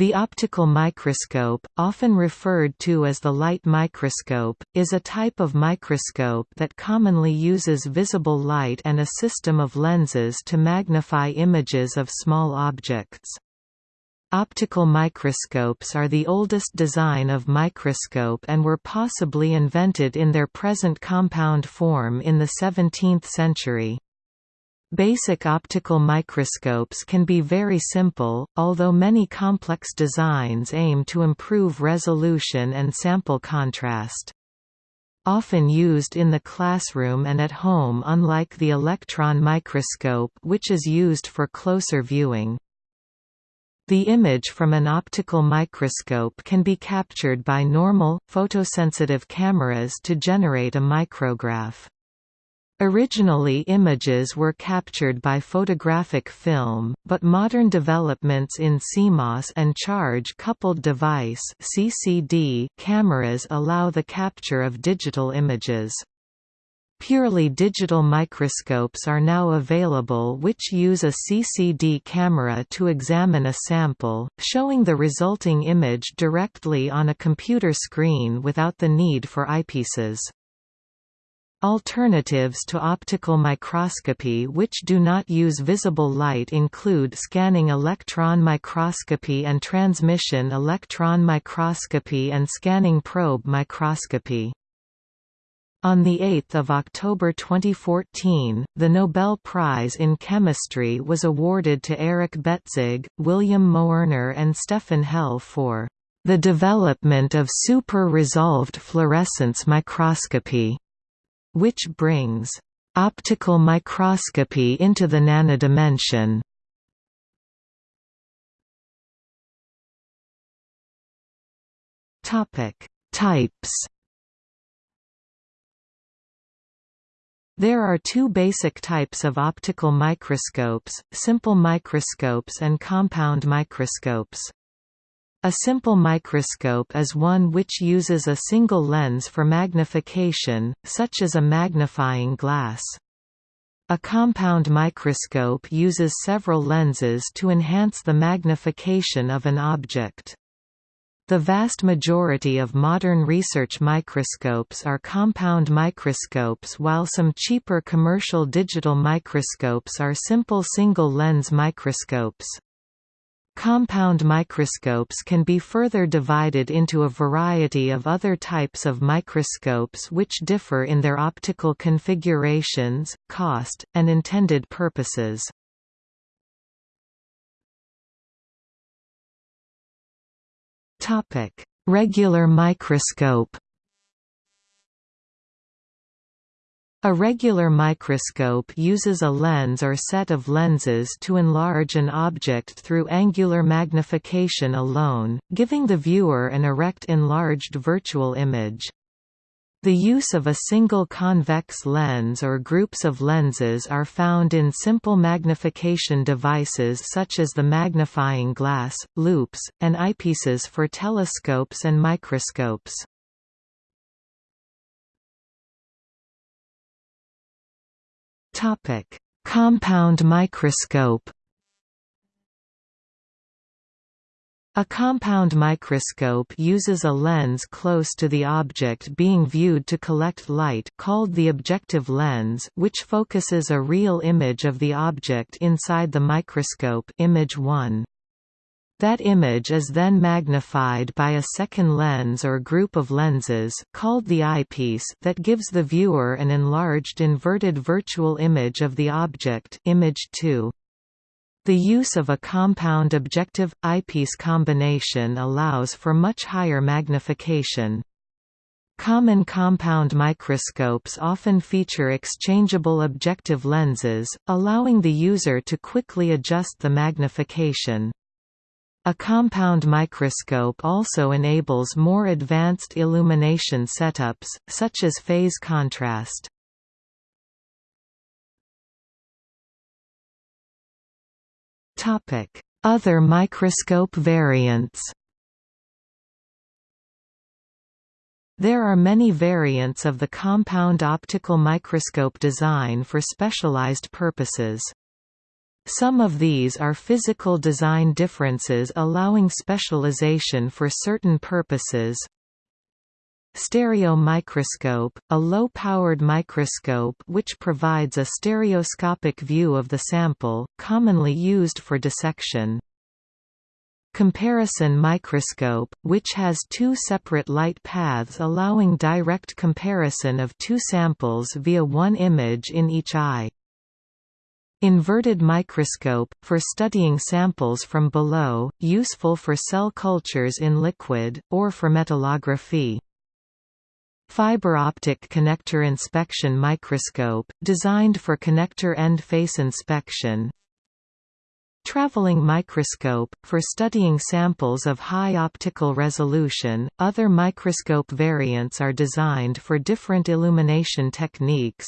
The optical microscope, often referred to as the light microscope, is a type of microscope that commonly uses visible light and a system of lenses to magnify images of small objects. Optical microscopes are the oldest design of microscope and were possibly invented in their present compound form in the 17th century. Basic optical microscopes can be very simple, although many complex designs aim to improve resolution and sample contrast. Often used in the classroom and at home unlike the electron microscope which is used for closer viewing. The image from an optical microscope can be captured by normal, photosensitive cameras to generate a micrograph. Originally images were captured by photographic film, but modern developments in CMOS and charge-coupled device (CCD) cameras allow the capture of digital images. Purely digital microscopes are now available which use a CCD camera to examine a sample, showing the resulting image directly on a computer screen without the need for eyepieces. Alternatives to optical microscopy which do not use visible light include scanning electron microscopy and transmission electron microscopy and scanning probe microscopy. On 8 October 2014, the Nobel Prize in Chemistry was awarded to Eric Betzig, William Moerner and Stefan Hell for the development of super-resolved fluorescence microscopy which brings optical microscopy into the nanodimension. Topic: Types. There are two basic types of optical microscopes, simple microscopes and compound microscopes. A simple microscope is one which uses a single lens for magnification, such as a magnifying glass. A compound microscope uses several lenses to enhance the magnification of an object. The vast majority of modern research microscopes are compound microscopes while some cheaper commercial digital microscopes are simple single-lens microscopes. Compound microscopes can be further divided into a variety of other types of microscopes which differ in their optical configurations, cost, and intended purposes. Regular microscope A regular microscope uses a lens or set of lenses to enlarge an object through angular magnification alone, giving the viewer an erect enlarged virtual image. The use of a single convex lens or groups of lenses are found in simple magnification devices such as the magnifying glass, loupes, and eyepieces for telescopes and microscopes. Topic: Compound microscope. A compound microscope uses a lens close to the object being viewed to collect light called the objective lens which focuses a real image of the object inside the microscope image 1. That image is then magnified by a second lens or group of lenses called the eyepiece that gives the viewer an enlarged inverted virtual image of the object image 2. The use of a compound objective eyepiece combination allows for much higher magnification. Common compound microscopes often feature exchangeable objective lenses, allowing the user to quickly adjust the magnification. A compound microscope also enables more advanced illumination setups, such as phase contrast. Other microscope variants There are many variants of the compound optical microscope design for specialized purposes. Some of these are physical design differences allowing specialization for certain purposes. Stereo microscope, a low-powered microscope which provides a stereoscopic view of the sample, commonly used for dissection. Comparison microscope, which has two separate light paths allowing direct comparison of two samples via one image in each eye. Inverted microscope, for studying samples from below, useful for cell cultures in liquid, or for metallography. Fiber optic connector inspection microscope, designed for connector end face inspection. Traveling microscope, for studying samples of high optical resolution. Other microscope variants are designed for different illumination techniques,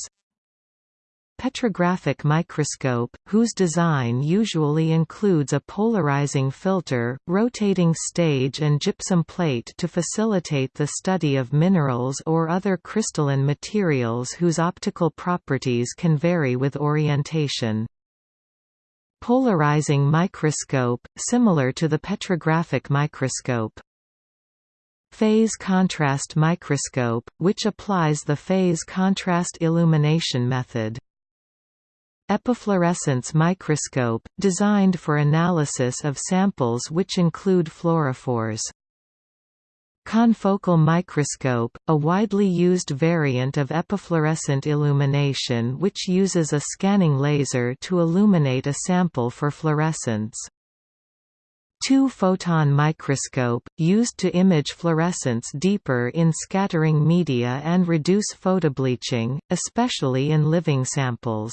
Petrographic microscope, whose design usually includes a polarizing filter, rotating stage and gypsum plate to facilitate the study of minerals or other crystalline materials whose optical properties can vary with orientation. Polarizing microscope, similar to the petrographic microscope. Phase contrast microscope, which applies the phase contrast illumination method. Epifluorescence microscope, designed for analysis of samples which include fluorophores. Confocal microscope, a widely used variant of epifluorescent illumination which uses a scanning laser to illuminate a sample for fluorescence. Two-photon microscope, used to image fluorescence deeper in scattering media and reduce photobleaching, especially in living samples.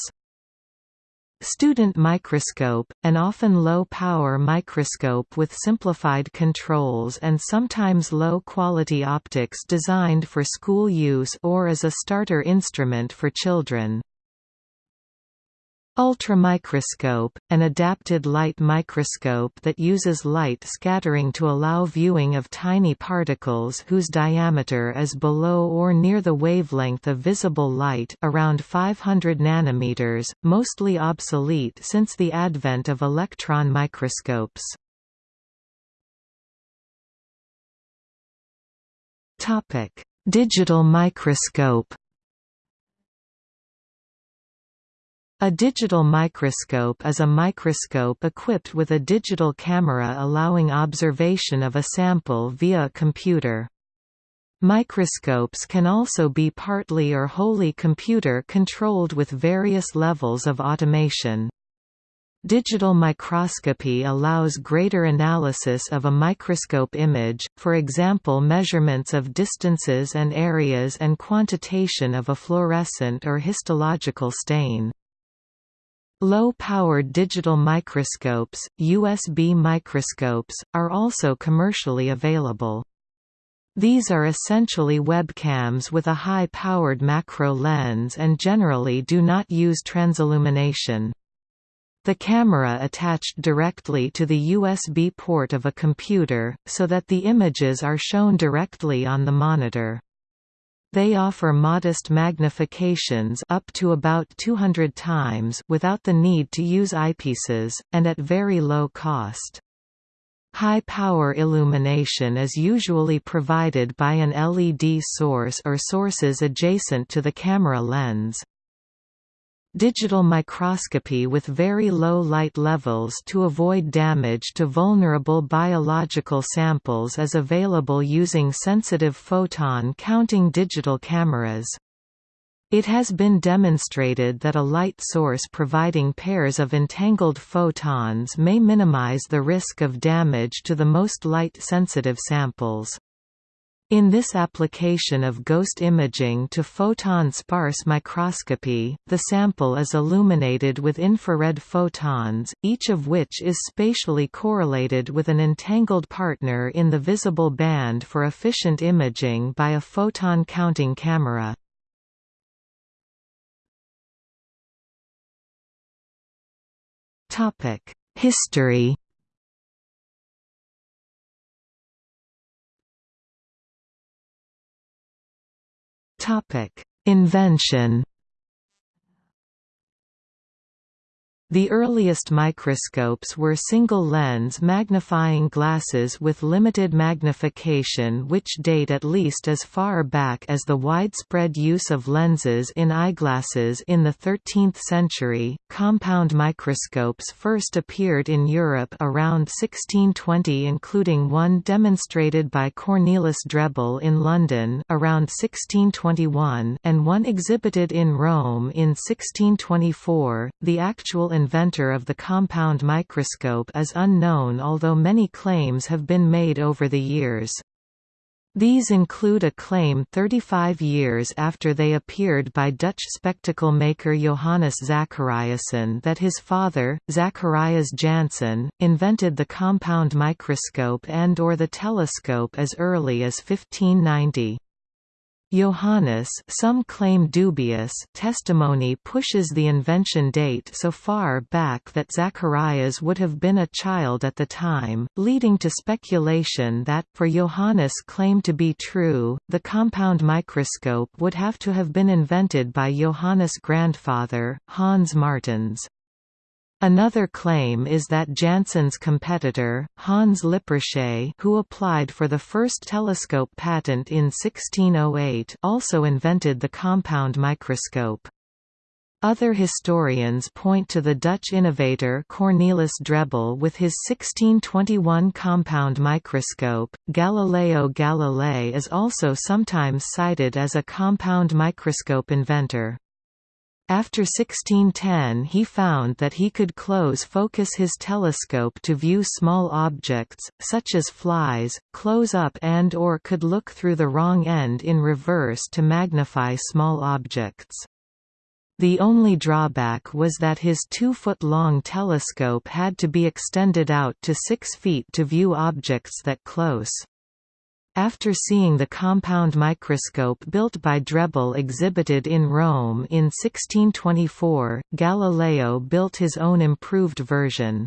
Student microscope, an often low-power microscope with simplified controls and sometimes low-quality optics designed for school use or as a starter instrument for children. Ultramicroscope, an adapted light microscope that uses light scattering to allow viewing of tiny particles whose diameter is below or near the wavelength of visible light around 500 nanometers, mostly obsolete since the advent of electron microscopes. Digital microscope A digital microscope is a microscope equipped with a digital camera allowing observation of a sample via a computer. Microscopes can also be partly or wholly computer-controlled with various levels of automation. Digital microscopy allows greater analysis of a microscope image, for example measurements of distances and areas and quantitation of a fluorescent or histological stain. Low-powered digital microscopes, USB microscopes, are also commercially available. These are essentially webcams with a high-powered macro lens and generally do not use transillumination. The camera attached directly to the USB port of a computer, so that the images are shown directly on the monitor. They offer modest magnifications up to about 200 times without the need to use eyepieces, and at very low cost. High-power illumination is usually provided by an LED source or sources adjacent to the camera lens. Digital microscopy with very low light levels to avoid damage to vulnerable biological samples is available using sensitive photon counting digital cameras. It has been demonstrated that a light source providing pairs of entangled photons may minimize the risk of damage to the most light-sensitive samples. In this application of ghost imaging to photon-sparse microscopy, the sample is illuminated with infrared photons, each of which is spatially correlated with an entangled partner in the visible band for efficient imaging by a photon-counting camera. History Topic: Invention. The earliest microscopes were single-lens magnifying glasses with limited magnification which date at least as far back as the widespread use of lenses in eyeglasses in the 13th century. Compound microscopes first appeared in Europe around 1620 including one demonstrated by Cornelis Drebbel in London around 1621 and one exhibited in Rome in 1624. The actual inventor of the compound microscope is unknown although many claims have been made over the years. These include a claim 35 years after they appeared by Dutch spectacle maker Johannes Zachariasen that his father, Zacharias Janssen, invented the compound microscope and or the telescope as early as 1590. Johannes some claim dubious testimony pushes the invention date so far back that Zacharias would have been a child at the time, leading to speculation that, for Johannes' claim to be true, the compound microscope would have to have been invented by Johannes' grandfather, Hans Martens. Another claim is that Janssen's competitor, Hans Lippershey who applied for the first telescope patent in 1608 also invented the compound microscope. Other historians point to the Dutch innovator Cornelis Drebbel with his 1621 compound microscope. Galileo Galilei is also sometimes cited as a compound microscope inventor. After 1610 he found that he could close focus his telescope to view small objects, such as flies, close up and or could look through the wrong end in reverse to magnify small objects. The only drawback was that his two-foot-long telescope had to be extended out to six feet to view objects that close. After seeing the compound microscope built by Drebbel exhibited in Rome in 1624, Galileo built his own improved version.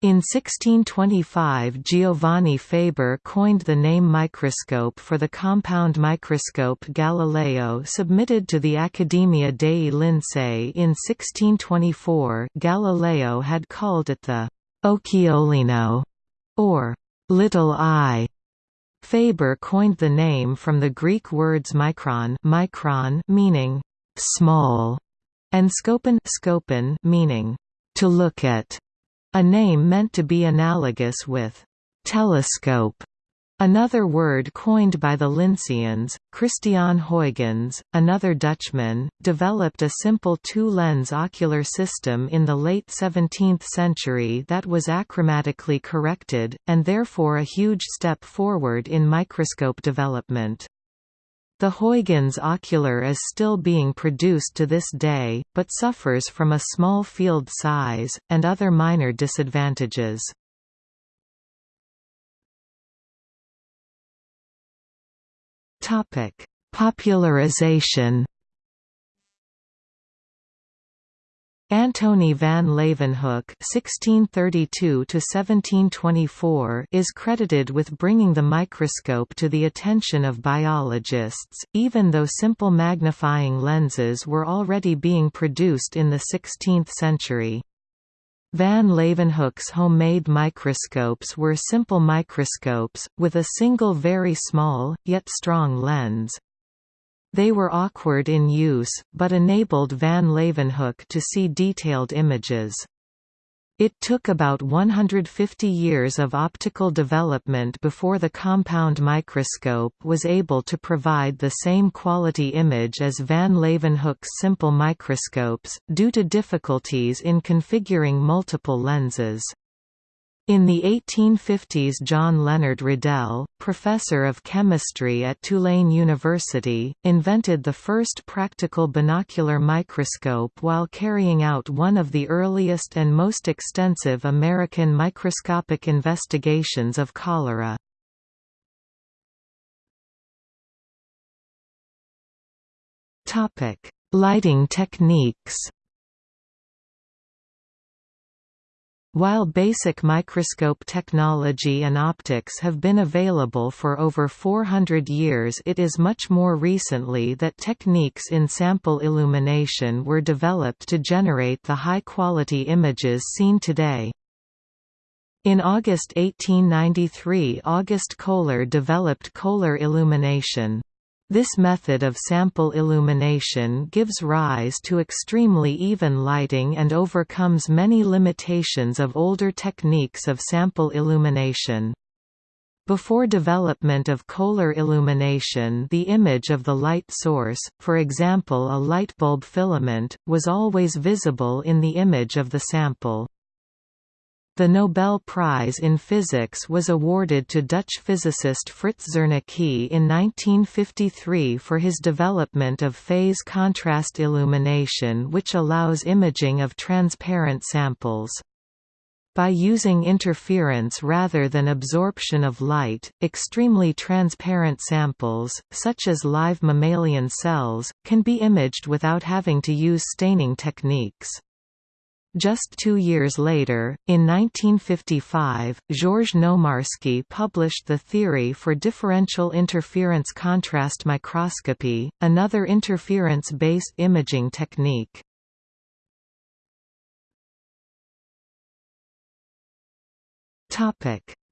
In 1625 Giovanni Faber coined the name microscope for the compound microscope Galileo submitted to the Accademia dei Lincei in 1624 Galileo had called it the «occhiolino» or «little eye» Faber coined the name from the Greek words micron, micron meaning small, and scopon, scopon meaning to look at, a name meant to be analogous with telescope. Another word coined by the Linceians, Christiaan Huygens, another Dutchman, developed a simple two-lens ocular system in the late 17th century that was achromatically corrected, and therefore a huge step forward in microscope development. The Huygens ocular is still being produced to this day, but suffers from a small field size, and other minor disadvantages. Topic: Popularization. Antony van Leeuwenhoek (1632–1724) is credited with bringing the microscope to the attention of biologists, even though simple magnifying lenses were already being produced in the 16th century. Van Leeuwenhoek's homemade microscopes were simple microscopes, with a single very small, yet strong lens. They were awkward in use, but enabled Van Leeuwenhoek to see detailed images. It took about 150 years of optical development before the compound microscope was able to provide the same quality image as van Leeuwenhoek's simple microscopes, due to difficulties in configuring multiple lenses. In the 1850s John Leonard Riddell, professor of chemistry at Tulane University, invented the first practical binocular microscope while carrying out one of the earliest and most extensive American microscopic investigations of cholera. Lighting techniques While basic microscope technology and optics have been available for over 400 years it is much more recently that techniques in sample illumination were developed to generate the high-quality images seen today. In August 1893 August Kohler developed Kohler illumination. This method of sample illumination gives rise to extremely even lighting and overcomes many limitations of older techniques of sample illumination. Before development of Koehler illumination the image of the light source, for example a light bulb filament, was always visible in the image of the sample. The Nobel Prize in Physics was awarded to Dutch physicist Fritz Zernike in 1953 for his development of phase contrast illumination which allows imaging of transparent samples. By using interference rather than absorption of light, extremely transparent samples, such as live mammalian cells, can be imaged without having to use staining techniques. Just two years later, in 1955, Georges Nomarski published the theory for differential interference contrast microscopy, another interference-based imaging technique.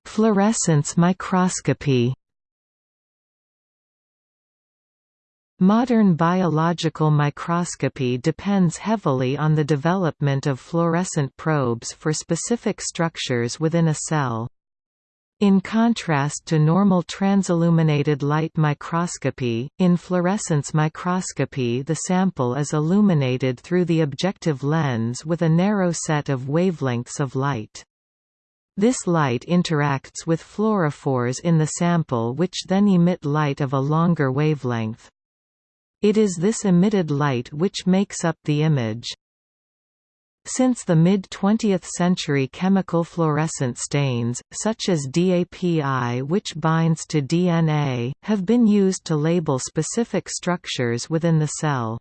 Fluorescence microscopy Modern biological microscopy depends heavily on the development of fluorescent probes for specific structures within a cell. In contrast to normal transilluminated light microscopy, in fluorescence microscopy the sample is illuminated through the objective lens with a narrow set of wavelengths of light. This light interacts with fluorophores in the sample which then emit light of a longer wavelength. It is this emitted light which makes up the image. Since the mid-20th century chemical fluorescent stains, such as DAPI which binds to DNA, have been used to label specific structures within the cell.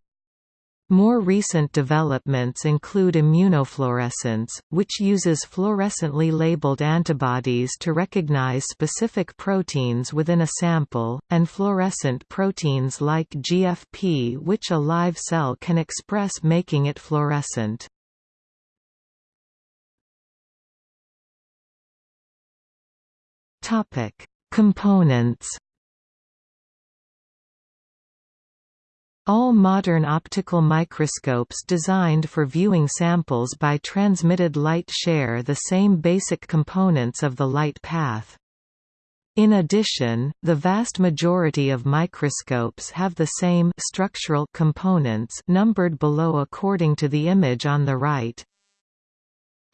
More recent developments include immunofluorescence, which uses fluorescently labeled antibodies to recognize specific proteins within a sample, and fluorescent proteins like GFP which a live cell can express making it fluorescent. Components All modern optical microscopes designed for viewing samples by transmitted light share the same basic components of the light path. In addition, the vast majority of microscopes have the same structural components numbered below according to the image on the right.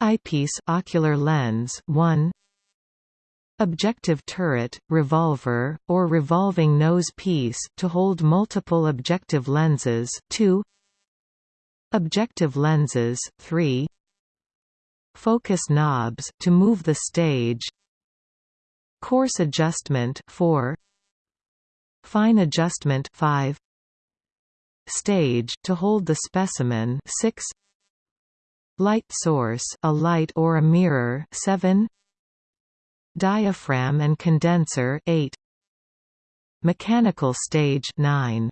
Eyepiece ocular lens 1 Objective turret, revolver, or revolving nose piece to hold multiple objective lenses 2 Objective lenses 3 Focus knobs to move the stage. Coarse adjustment 4 Fine adjustment 5 Stage to hold the specimen 6 Light source a light or a mirror 7 Diaphragm and condenser 8 Mechanical stage 9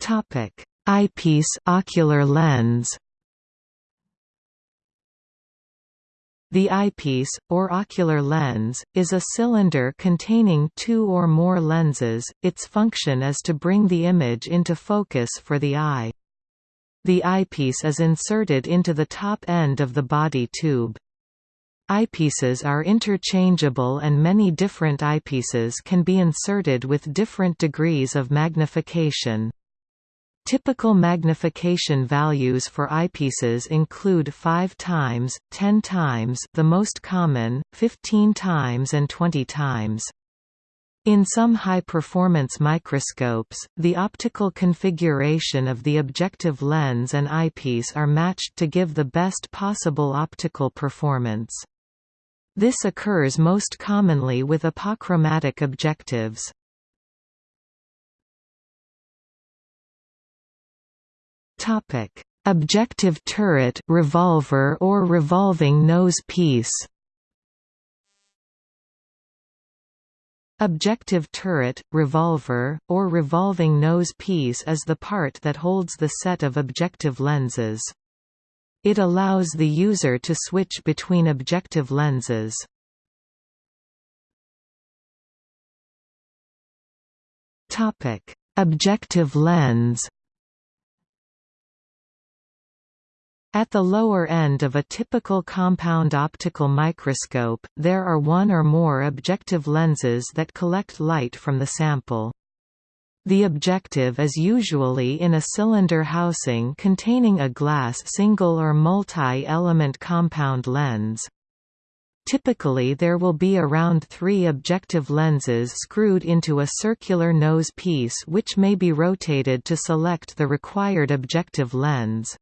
Topic. Eyepiece ocular lens. The eyepiece, or ocular lens, is a cylinder containing two or more lenses, its function is to bring the image into focus for the eye. The eyepiece is inserted into the top end of the body tube. Eyepieces are interchangeable and many different eyepieces can be inserted with different degrees of magnification. Typical magnification values for eyepieces include 5 times, 10 times the most common, 15 times and 20 times. In some high-performance microscopes, the optical configuration of the objective lens and eyepiece are matched to give the best possible optical performance. This occurs most commonly with apochromatic objectives. Objective turret revolver or revolving nose piece Objective turret, revolver, or revolving nose piece is the part that holds the set of objective lenses. It allows the user to switch between objective lenses. Objective lens At the lower end of a typical compound optical microscope, there are one or more objective lenses that collect light from the sample. The objective is usually in a cylinder housing containing a glass single or multi-element compound lens. Typically there will be around three objective lenses screwed into a circular nose piece which may be rotated to select the required objective lens.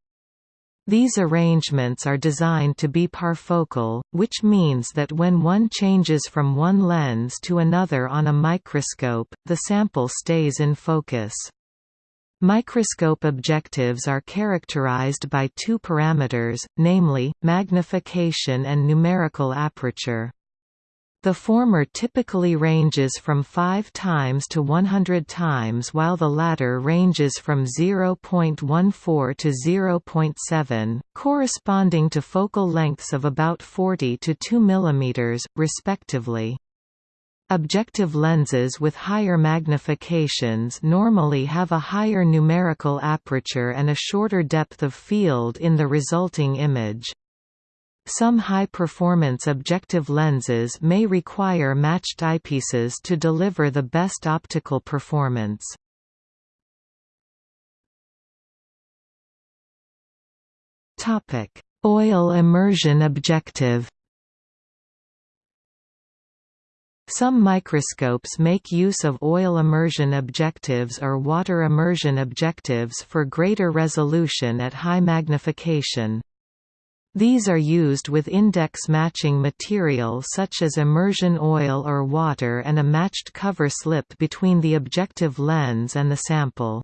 These arrangements are designed to be parfocal, which means that when one changes from one lens to another on a microscope, the sample stays in focus. Microscope objectives are characterized by two parameters, namely, magnification and numerical aperture. The former typically ranges from 5 times to 100 times while the latter ranges from 0.14 to 0.7, corresponding to focal lengths of about 40 to 2 mm, respectively. Objective lenses with higher magnifications normally have a higher numerical aperture and a shorter depth of field in the resulting image. Some high-performance objective lenses may require matched eyepieces to deliver the best optical performance. Oil immersion objective Some microscopes make use of oil immersion objectives or water immersion objectives for greater resolution at high magnification. These are used with index matching material such as immersion oil or water and a matched cover slip between the objective lens and the sample.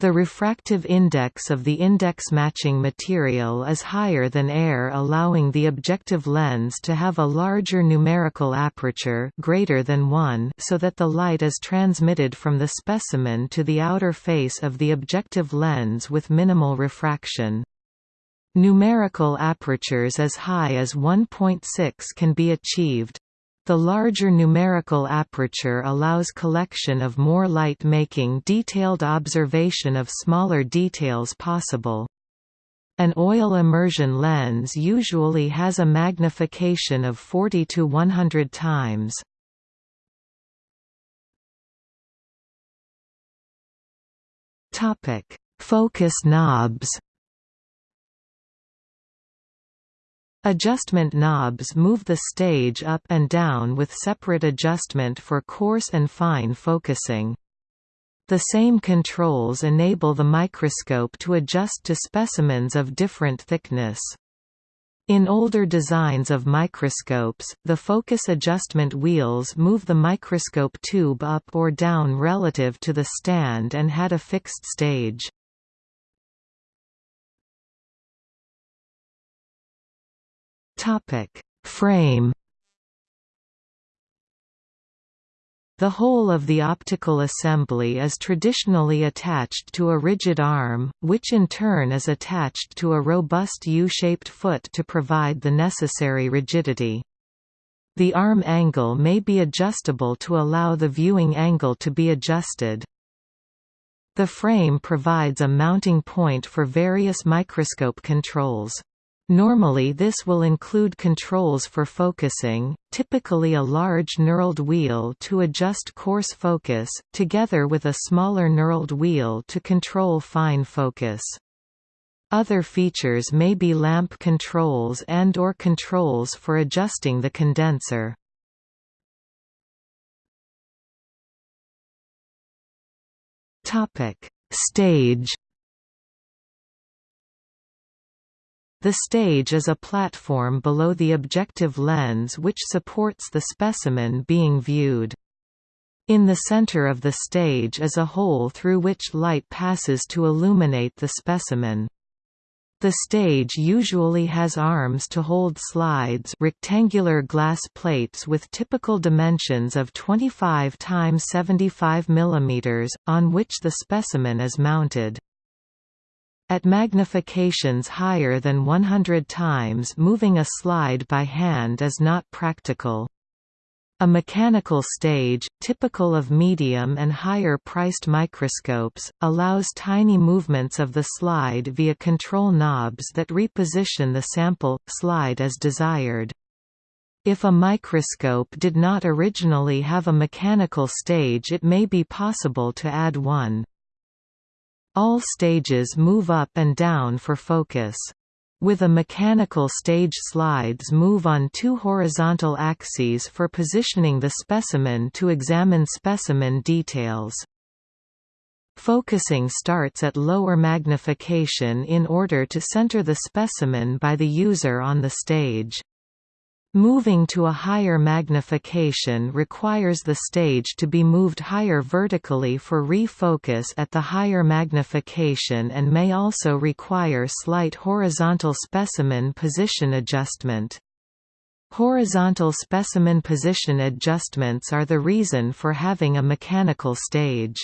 The refractive index of the index matching material is higher than air allowing the objective lens to have a larger numerical aperture greater than 1 so that the light is transmitted from the specimen to the outer face of the objective lens with minimal refraction. Numerical apertures as high as 1.6 can be achieved. The larger numerical aperture allows collection of more light making detailed observation of smaller details possible. An oil immersion lens usually has a magnification of 40 to 100 times. Focus knobs Adjustment knobs move the stage up and down with separate adjustment for coarse and fine focusing. The same controls enable the microscope to adjust to specimens of different thickness. In older designs of microscopes, the focus adjustment wheels move the microscope tube up or down relative to the stand and had a fixed stage. Topic: Frame The whole of the optical assembly is traditionally attached to a rigid arm, which in turn is attached to a robust U-shaped foot to provide the necessary rigidity. The arm angle may be adjustable to allow the viewing angle to be adjusted. The frame provides a mounting point for various microscope controls. Normally this will include controls for focusing, typically a large knurled wheel to adjust coarse focus, together with a smaller knurled wheel to control fine focus. Other features may be lamp controls and or controls for adjusting the condenser. Stage The stage is a platform below the objective lens which supports the specimen being viewed. In the center of the stage is a hole through which light passes to illuminate the specimen. The stage usually has arms to hold slides rectangular glass plates with typical dimensions of 25 x 75 mm, on which the specimen is mounted. At magnifications higher than 100 times moving a slide by hand is not practical. A mechanical stage, typical of medium and higher-priced microscopes, allows tiny movements of the slide via control knobs that reposition the sample, slide as desired. If a microscope did not originally have a mechanical stage it may be possible to add one. All stages move up and down for focus. With a mechanical stage slides move on two horizontal axes for positioning the specimen to examine specimen details. Focusing starts at lower magnification in order to center the specimen by the user on the stage. Moving to a higher magnification requires the stage to be moved higher vertically for refocus at the higher magnification and may also require slight horizontal specimen position adjustment. Horizontal specimen position adjustments are the reason for having a mechanical stage.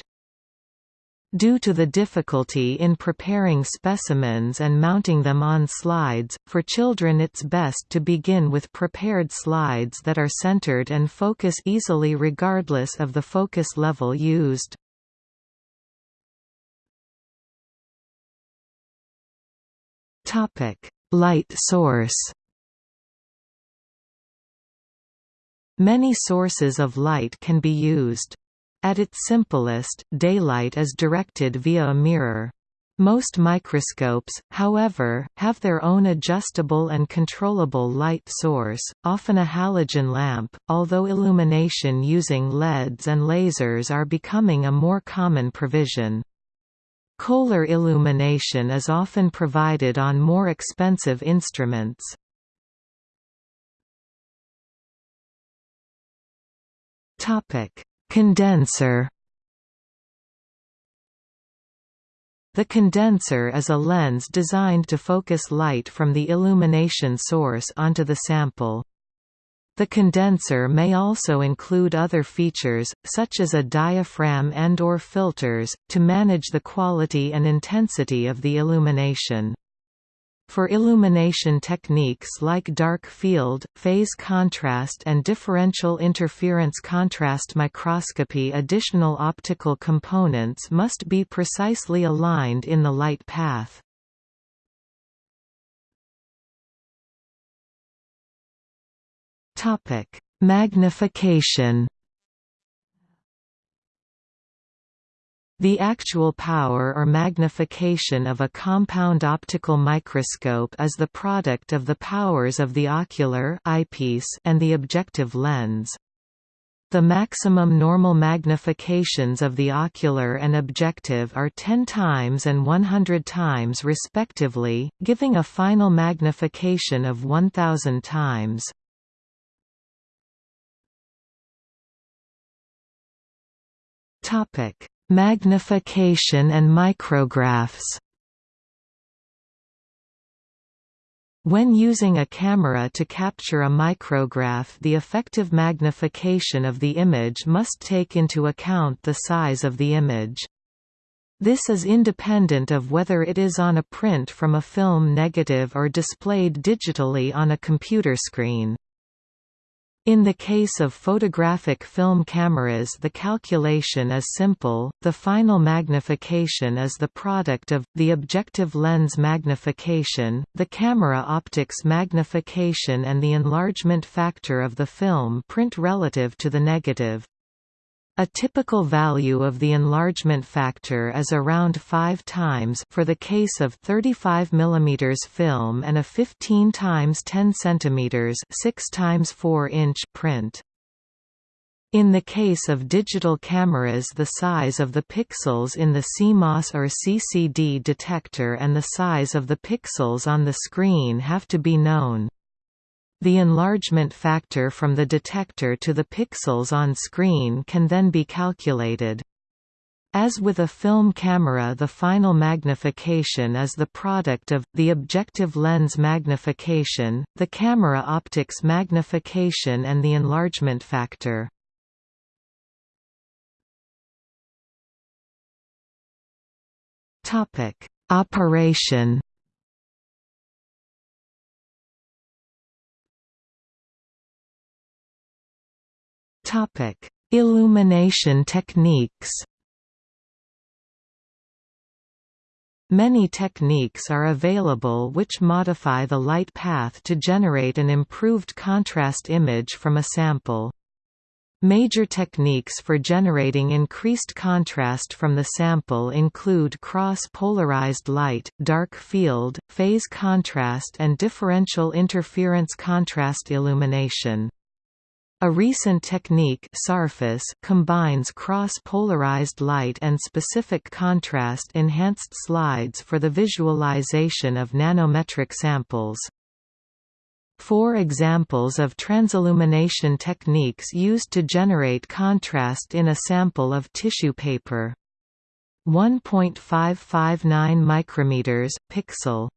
Due to the difficulty in preparing specimens and mounting them on slides, for children it's best to begin with prepared slides that are centered and focus easily regardless of the focus level used. Light source Many sources of light can be used. At its simplest, daylight is directed via a mirror. Most microscopes, however, have their own adjustable and controllable light source, often a halogen lamp, although illumination using LEDs and lasers are becoming a more common provision. Kohler illumination is often provided on more expensive instruments. Topic: Condenser The condenser is a lens designed to focus light from the illumination source onto the sample. The condenser may also include other features, such as a diaphragm and or filters, to manage the quality and intensity of the illumination. For illumination techniques like dark field, phase contrast and differential interference contrast microscopy additional optical components must be precisely aligned in the light path. Magnification The actual power or magnification of a compound optical microscope is the product of the powers of the ocular eyepiece and the objective lens. The maximum normal magnifications of the ocular and objective are 10 times and 100 times respectively, giving a final magnification of 1000 times. Topic: Magnification and micrographs When using a camera to capture a micrograph the effective magnification of the image must take into account the size of the image. This is independent of whether it is on a print from a film negative or displayed digitally on a computer screen. In the case of photographic film cameras the calculation is simple, the final magnification is the product of, the objective lens magnification, the camera optics magnification and the enlargement factor of the film print relative to the negative. A typical value of the enlargement factor is around 5 times for the case of 35 mm film and a 15 times 10 cm 6 times 4 inch print. In the case of digital cameras the size of the pixels in the CMOS or CCD detector and the size of the pixels on the screen have to be known. The enlargement factor from the detector to the pixels on screen can then be calculated. As with a film camera the final magnification is the product of, the objective lens magnification, the camera optics magnification and the enlargement factor. Operation Illumination techniques Many techniques are available which modify the light path to generate an improved contrast image from a sample. Major techniques for generating increased contrast from the sample include cross-polarized light, dark field, phase contrast and differential interference contrast illumination. A recent technique combines cross-polarized light and specific contrast-enhanced slides for the visualization of nanometric samples. Four examples of transillumination techniques used to generate contrast in a sample of tissue paper. 1.559 micrometers pixel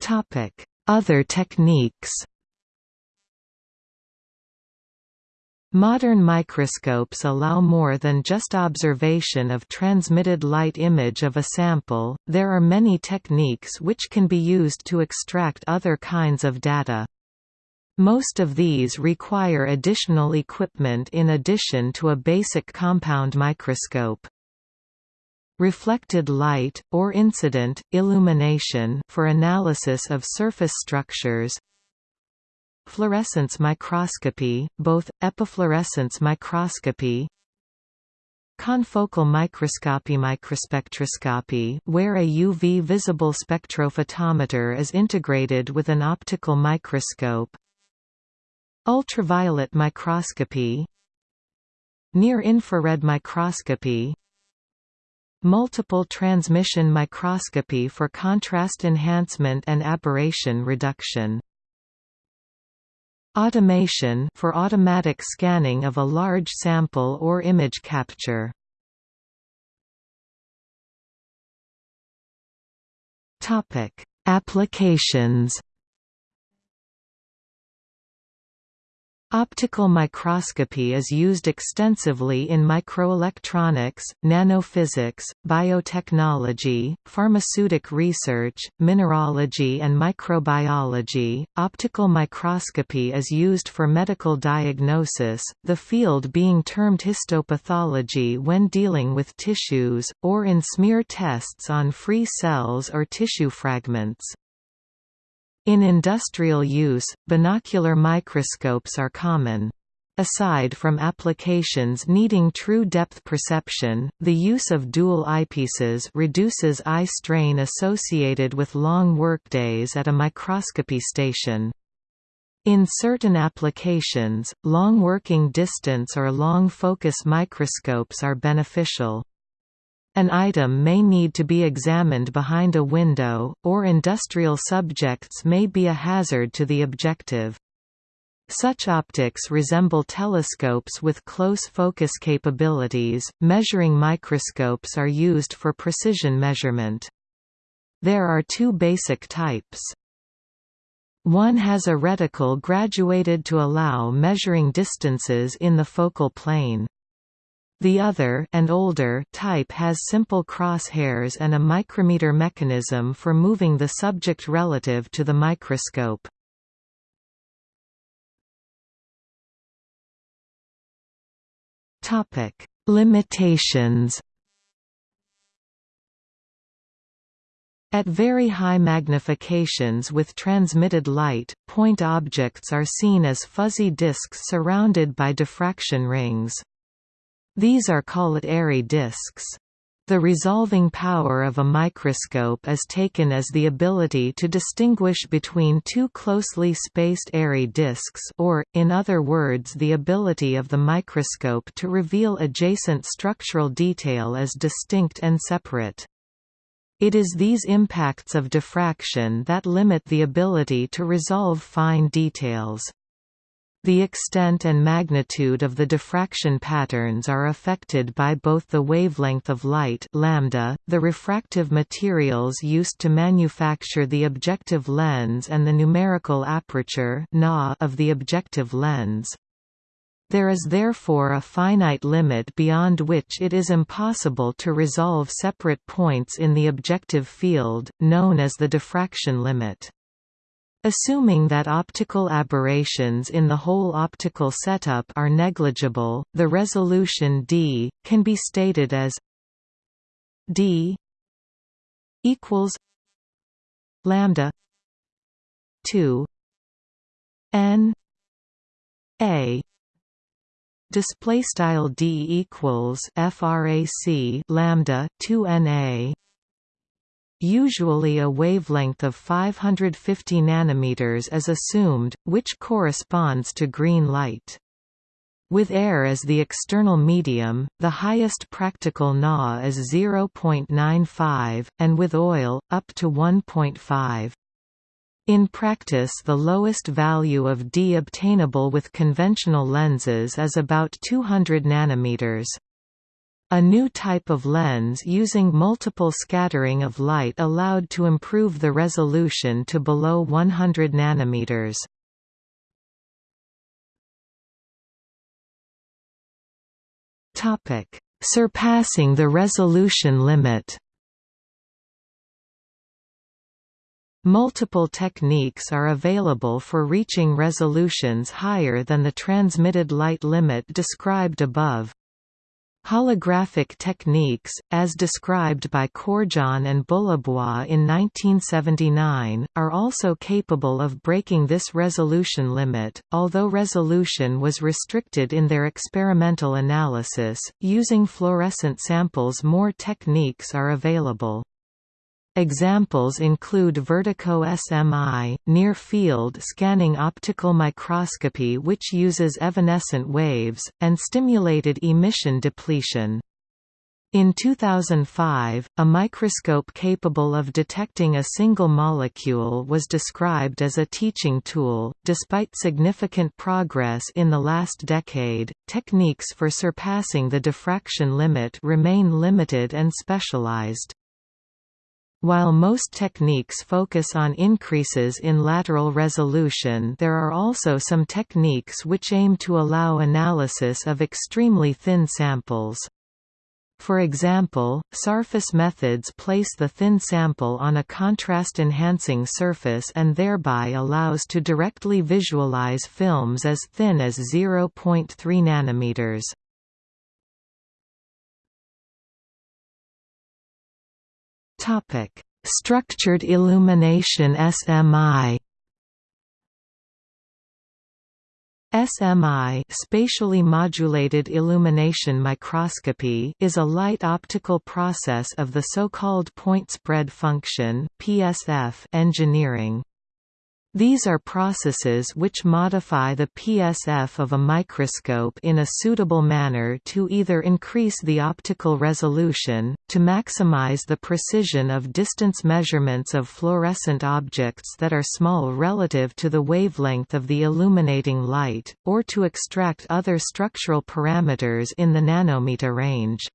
Topic other techniques. Modern microscopes allow more than just observation of transmitted light image of a sample, there are many techniques which can be used to extract other kinds of data. Most of these require additional equipment in addition to a basic compound microscope reflected light, or incident, illumination for analysis of surface structures. Fluorescence microscopy, both, epifluorescence microscopy Confocal microscopy microspectroscopy where a UV visible spectrophotometer is integrated with an optical microscope. Ultraviolet microscopy Near-infrared microscopy Multiple transmission microscopy for contrast enhancement and aberration reduction. Automation for automatic scanning of a large sample or image capture. Topic: Applications Optical microscopy is used extensively in microelectronics, nanophysics, biotechnology, pharmaceutic research, mineralogy, and microbiology. Optical microscopy is used for medical diagnosis, the field being termed histopathology when dealing with tissues, or in smear tests on free cells or tissue fragments. In industrial use, binocular microscopes are common. Aside from applications needing true depth perception, the use of dual eyepieces reduces eye strain associated with long workdays at a microscopy station. In certain applications, long working distance or long focus microscopes are beneficial. An item may need to be examined behind a window, or industrial subjects may be a hazard to the objective. Such optics resemble telescopes with close focus capabilities. Measuring microscopes are used for precision measurement. There are two basic types. One has a reticle graduated to allow measuring distances in the focal plane. The other and older type has simple crosshairs and a micrometer mechanism for moving the subject relative to the microscope. Topic: Limitations At very high magnifications with transmitted light, point objects are seen as fuzzy disks surrounded by diffraction rings. These are called airy disks. The resolving power of a microscope is taken as the ability to distinguish between two closely spaced airy disks or, in other words the ability of the microscope to reveal adjacent structural detail as distinct and separate. It is these impacts of diffraction that limit the ability to resolve fine details. The extent and magnitude of the diffraction patterns are affected by both the wavelength of light lambda, the refractive materials used to manufacture the objective lens and the numerical aperture of the objective lens. There is therefore a finite limit beyond which it is impossible to resolve separate points in the objective field, known as the diffraction limit. Assuming that optical aberrations in the whole optical setup are negligible, the resolution d can be stated as d equals lambda 2 n a. Display style d equals frac lambda 2 n a Usually a wavelength of 550 nanometers is assumed, which corresponds to green light. With air as the external medium, the highest practical Na is 0.95, and with oil, up to 1.5. In practice the lowest value of D obtainable with conventional lenses is about 200 nanometers. A new type of lens using multiple scattering of light allowed to improve the resolution to below 100 nanometers. Topic: Surpassing the resolution limit. Multiple techniques are available for reaching resolutions higher than the transmitted light limit described above. Holographic techniques, as described by Courjon and Bullebois in 1979, are also capable of breaking this resolution limit, although resolution was restricted in their experimental analysis. Using fluorescent samples, more techniques are available. Examples include vertico SMI, near-field scanning optical microscopy which uses evanescent waves, and stimulated emission depletion. In 2005, a microscope capable of detecting a single molecule was described as a teaching tool. Despite significant progress in the last decade, techniques for surpassing the diffraction limit remain limited and specialized. While most techniques focus on increases in lateral resolution there are also some techniques which aim to allow analysis of extremely thin samples. For example, surface methods place the thin sample on a contrast-enhancing surface and thereby allows to directly visualize films as thin as 0.3 nanometers. Topic: Structured illumination SMI. SMI spatially modulated illumination microscopy is a light optical process of the so-called point spread function PSF engineering. These are processes which modify the PSF of a microscope in a suitable manner to either increase the optical resolution, to maximize the precision of distance measurements of fluorescent objects that are small relative to the wavelength of the illuminating light, or to extract other structural parameters in the nanometer range.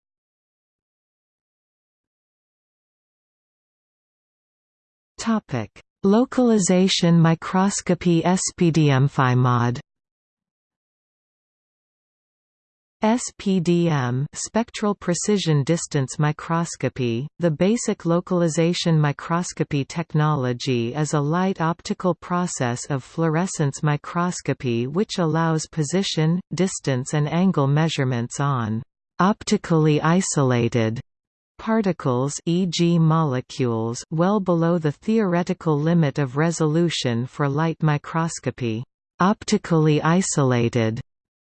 Topic Localization microscopy SPDM SPDM spectral precision distance microscopy, the basic localization microscopy technology is a light optical process of fluorescence microscopy which allows position, distance and angle measurements on optically isolated Particles e.g. molecules well below the theoretical limit of resolution for light microscopy. Optically isolated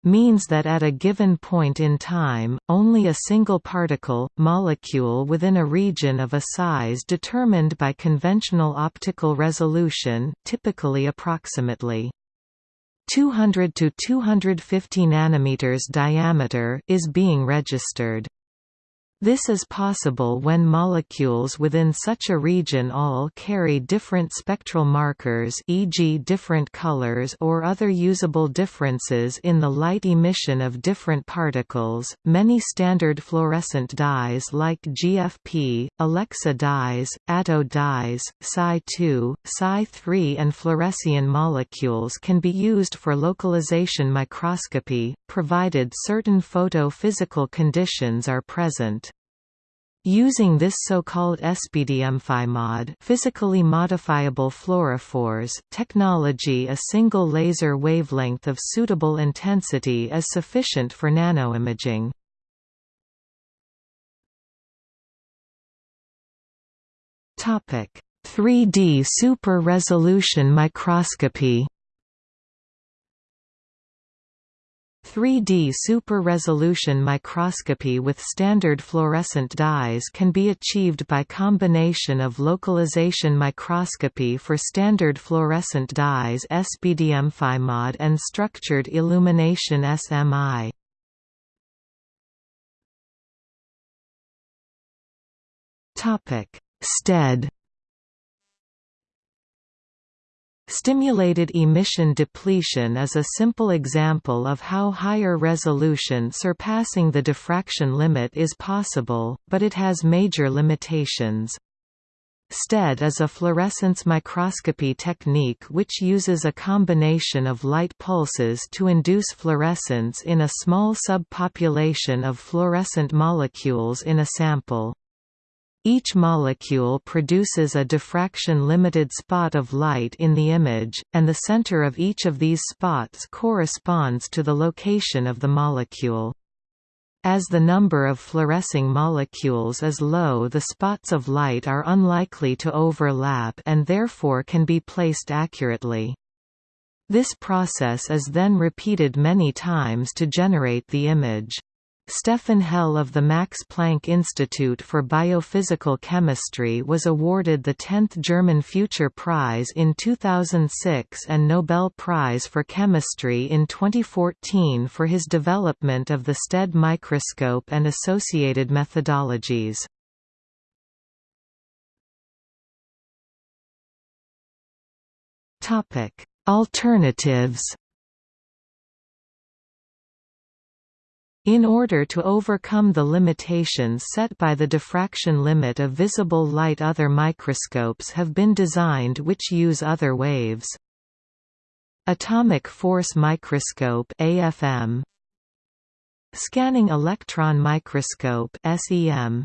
means that at a given point in time, only a single particle, molecule within a region of a size determined by conventional optical resolution typically approximately 200 to 250 nanometers diameter is being registered. This is possible when molecules within such a region all carry different spectral markers e.g. different colors or other usable differences in the light emission of different particles. Many standard fluorescent dyes like GFP, Alexa dyes, Atto dyes, Cy2, Cy3 and fluorescein molecules can be used for localization microscopy, provided certain photophysical conditions are present. Using this so-called SPDM-phymod physically modifiable fluorophores technology a single laser wavelength of suitable intensity is sufficient for nanoimaging. Topic: 3D super-resolution microscopy 3D super-resolution microscopy with standard fluorescent dyes can be achieved by combination of localization microscopy for standard fluorescent dyes SPDM-phymod and structured illumination SMI. STED Stimulated emission depletion is a simple example of how higher resolution surpassing the diffraction limit is possible, but it has major limitations. STED is a fluorescence microscopy technique which uses a combination of light pulses to induce fluorescence in a small subpopulation of fluorescent molecules in a sample. Each molecule produces a diffraction-limited spot of light in the image, and the center of each of these spots corresponds to the location of the molecule. As the number of fluorescing molecules is low the spots of light are unlikely to overlap and therefore can be placed accurately. This process is then repeated many times to generate the image. Stefan Hell of the Max Planck Institute for Biophysical Chemistry was awarded the 10th German Future Prize in 2006 and Nobel Prize for Chemistry in 2014 for his development of the STED microscope and associated methodologies. Alternatives In order to overcome the limitations set by the diffraction limit of visible light other microscopes have been designed which use other waves. Atomic force microscope AFM Scanning electron microscope SEM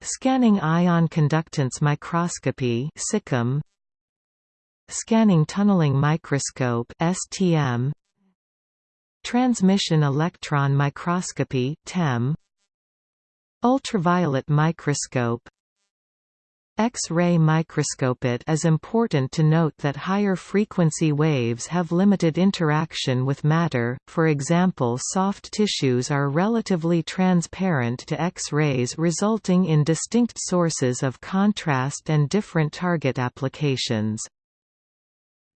Scanning ion conductance microscopy SICM Scanning tunneling microscope STM Transmission electron microscopy TEM Ultraviolet microscope X-ray microscope It is important to note that higher frequency waves have limited interaction with matter, for example soft tissues are relatively transparent to X-rays resulting in distinct sources of contrast and different target applications.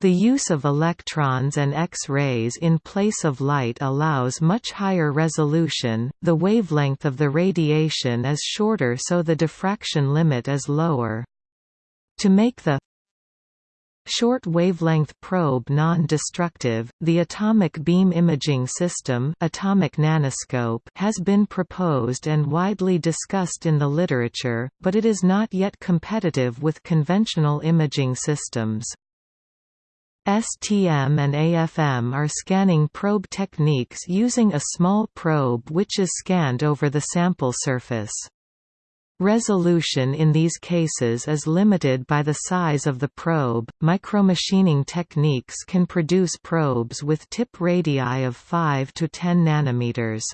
The use of electrons and X-rays in place of light allows much higher resolution, the wavelength of the radiation is shorter so the diffraction limit is lower. To make the Short wavelength probe non-destructive, the atomic beam imaging system atomic nanoscope has been proposed and widely discussed in the literature, but it is not yet competitive with conventional imaging systems. STM and AFM are scanning probe techniques using a small probe which is scanned over the sample surface. Resolution in these cases is limited by the size of the probe. Micromachining techniques can produce probes with tip radii of 5 to 10 nanometers.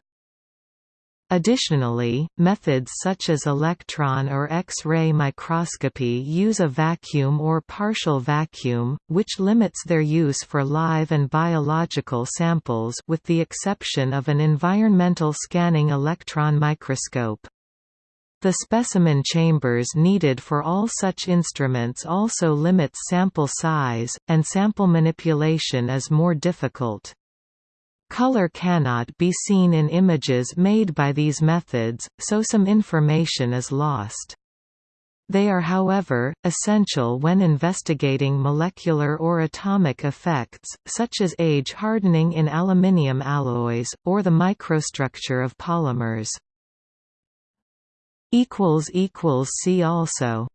Additionally, methods such as electron or X-ray microscopy use a vacuum or partial vacuum, which limits their use for live and biological samples with the exception of an environmental scanning electron microscope. The specimen chambers needed for all such instruments also limits sample size, and sample manipulation is more difficult. Color cannot be seen in images made by these methods, so some information is lost. They are however, essential when investigating molecular or atomic effects, such as age hardening in aluminium alloys, or the microstructure of polymers. See also